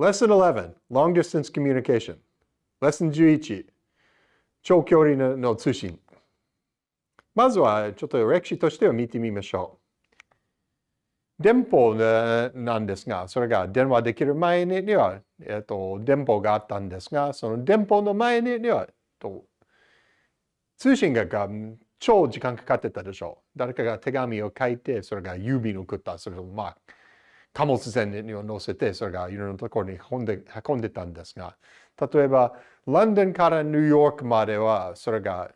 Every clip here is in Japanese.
Lesson 11 Long Distance Communication Lesson 11長距離の通信まずはちょっと歴史としては見てみましょう。電報なんですが、それが電話できる前には、えっと、電報があったんですが、その電報の前には、と通信が超時間かかってたでしょう。誰かが手紙を書いて、それが郵便を送った。それをまあ、貨物船に乗せて、それがいろんなところに運んで運んでたんですが、例えば、ロンドンからニューヨークまでは、それが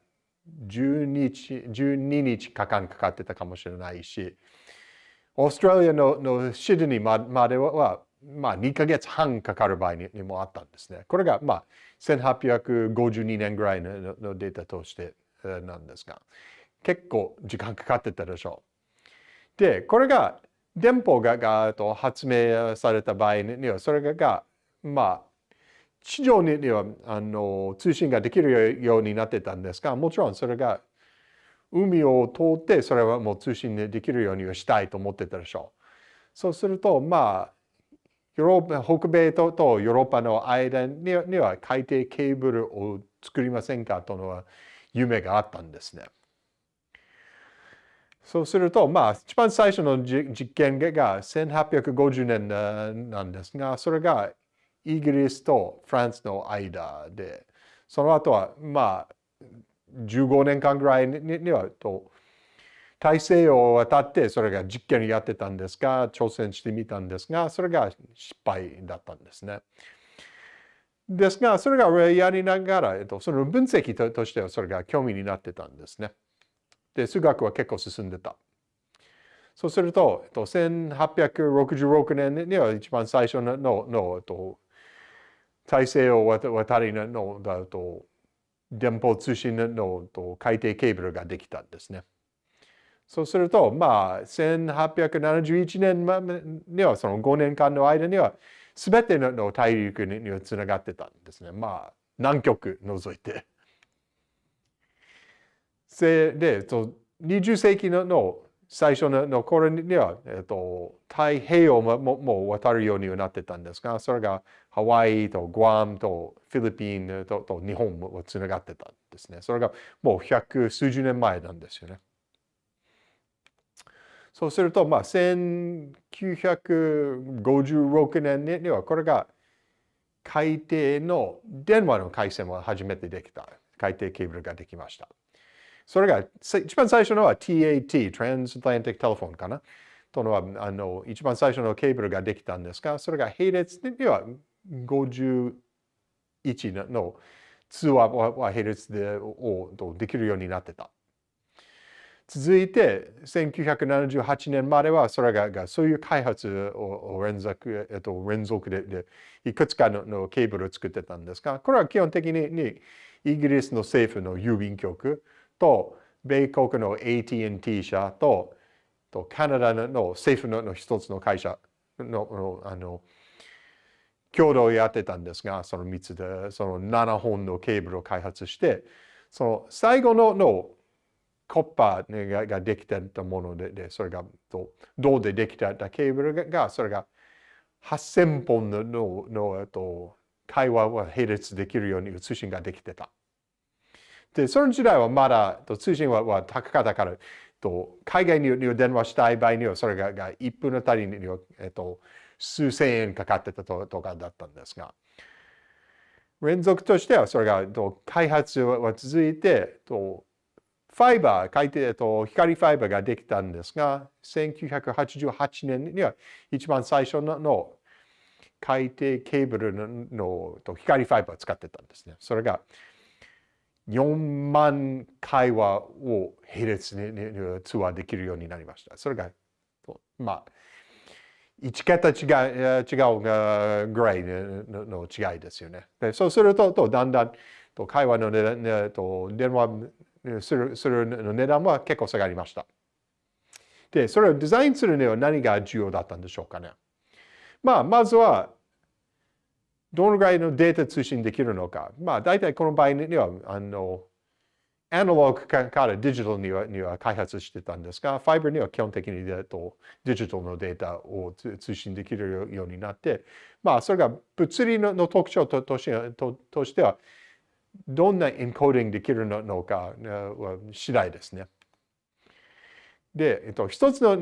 12日 ,12 日間かかってたかもしれないし、オーストラリアののシドニーまでは、まあ、2ヶ月半かかる場合にもあったんですね。これが、まあ、1852年ぐらいののデータとしてなんですが、結構時間かかってたでしょう。で、これが電報ががと発明された場合には、それが、まあ、地上にはあの通信ができるようになってたんですが、もちろんそれが海を通ってそれはもう通信できるようにしたいと思ってたでしょう。そうすると、まあ、ヨーロッパ北米ととヨーロッパの間には海底ケーブルを作りませんかとの夢があったんですね。そうすると、まあ、一番最初の実験が1850年なんですが、それがイギリスとフランスの間で、その後は、まあ、15年間ぐらいにはと、大西洋を渡ってそれが実験やってたんですが、挑戦してみたんですが、それが失敗だったんですね。ですが、それがやりながら、その分析としてはそれが興味になってたんですね。で、数学は結構進んでた。そうすると、えっと、1866年には一番最初ののの、えっと、大西洋渡りのだと電報通信のと海底ケーブルができたんですね。そうすると、まあ、1871年にはその5年間の間には全ての大陸にはつながってたんですね。まあ、南極除いて。で、20世紀の最初の頃には、えっと、太平洋もも渡るようになってたんですが、それがハワイとグアムとフィリピンとと日本もつながってたんですね。それがもう百数十年前なんですよね。そうすると、まあ、1956年にはこれが海底の電話の回線を初めてできた。海底ケーブルができました。それが一番最初のは TAT、Transatlantic Telephone かな？とのはあの一番最初のケーブルができたんですが、それが並列には51の通話は並列でをできるようになってた。続いて、1978年までは、それがそういう開発を連続、えっと、連続でいくつかのケーブルを作ってたんですが、これは基本的にイギリスの政府の郵便局と、米国の AT&T 社と、とカナダの政府の一つの会社のあの共同やってたんですが、その3つで、その7本のケーブルを開発して、その最後ののコッパーねがができてたもので、でそれが銅でできたケーブルが、それが8000本のののと会話は並列できるように通信ができてた。で、その時代はまだ通信は高かったから、海外に電話したい場合には、それがが1分あたりに、えっと、数千円かかってたとかだったんですが、連続としてはそれが開発は続いて、ファイバー、海底と光ファイバーができたんですが、1988年には一番最初の海底ケーブルの光ファイバーを使ってたんですね。それが4万会話を並列に通話できるようになりました。それが、まあ、1桁違う違うぐらいの違いですよね。でそうすると、とだんだんと会話の値段と、電話するするの値段は結構下がりました。で、それをデザインするには何が重要だったんでしょうかね。まあ、まずは、どのぐらいのデータ通信できるのか。まあ、大体この場合には、あの、アナログからデジタルにはには開発してたんですが、ファイバーには基本的にとデジタルのデータを通信できるようになって、まあ、それが物理の特徴とととしては、どんなエンコーディングできるのか次第ですね。で、えっと、一つの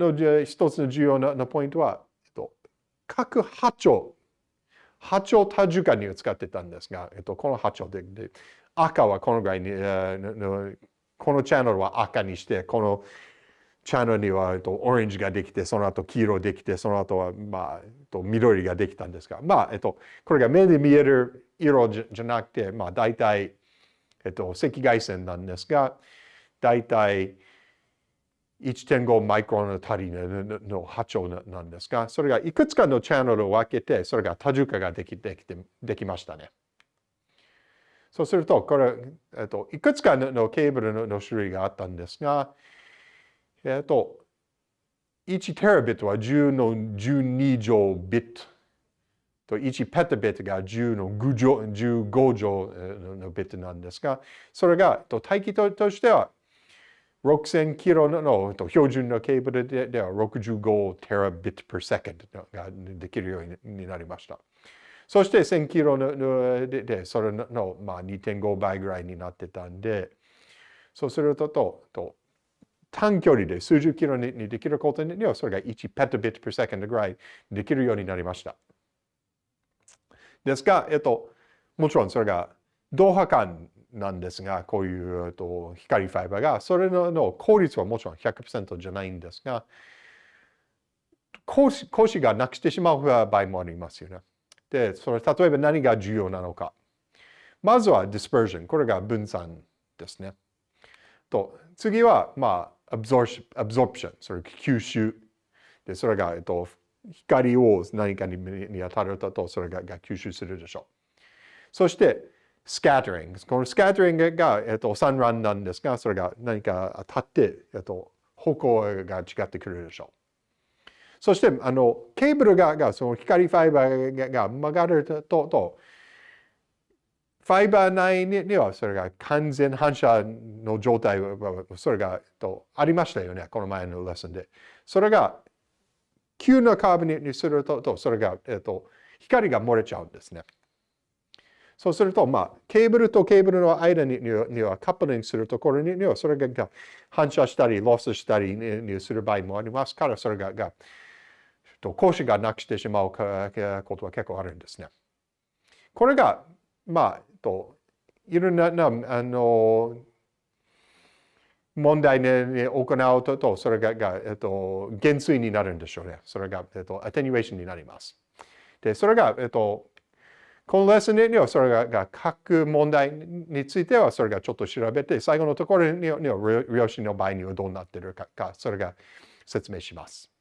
一つの重要なポイントは、えっと、各波長、波長多重化に使ってたんですが、えっと、この波長でで赤はこのぐらいに、このチャンネルは赤にして、このチャンネルには、えっと、オレンジができて、その後黄色できて、その後は、まあ、えっと、緑ができたんですが、まあ、えっと、これが目で見える色じゃなくて、まあ、大体、えっと、赤外線なんですが、大体1.5マイクロンの足りの波長なんですが、それがいくつかのチャンネルを分けて、それが多重化ができできてできましたね。そうすると、これ、えっと、いくつかのケーブルの種類があったんですが、えっと、1テラビットは10の12乗ビットと1ペタビットが10の5乗 ,15 乗のビットなんですが、それが待機としては6000キロの標準のケーブルでは65テラビット per second ができるようになりました。そして1000キロのででそれの、まあ、2.5倍ぐらいになってたんで、そうするととと短距離で数十キロにできることにはそれが1ペタビット per second ぐらいできるようになりました。ですが、えっと、もちろんそれが同波間なんですが、こういう、と、光ファイバーが、それの効率はもちろん100%じゃないんですが、講師講師がなくしてしまう場合もありますよね。で、それ例えば何が重要なのか。まずは dispersion。これが分散ですね。と、次は、まあ、absorption。それ吸収。で、それが、えっと、光を何かに当たると、それが吸収するでしょう。そして、scattering。この scattering が、えっと、散乱なんですが、それが何か当たって、えっと、方向が違ってくるでしょう。そして、あの、ケーブルが、がその光ファイバーが曲がると、とファイバー内にはそれが完全反射の状態、それがとありましたよね、この前のレッスンで。それが急なカーブにするとと、それが、えっと、光が漏れちゃうんですね。そうすると、まあ、ケーブルとケーブルの間にはカップリングするところには、それが反射したり、ロスしたりにする場合もありますから、それが、が講師がなくしてしまうことは結構あるんですね。これが、まあ、といろんな、あの、問題に行うと、それが、がえっと、減衰になるんでしょうね。それが、えっと、アテニュエーションになります。で、それが、えっと、このレッスンにはそれが書く問題についてはそれがちょっと調べて、最後のところには量子の場合にはどうなっているか、それが説明します。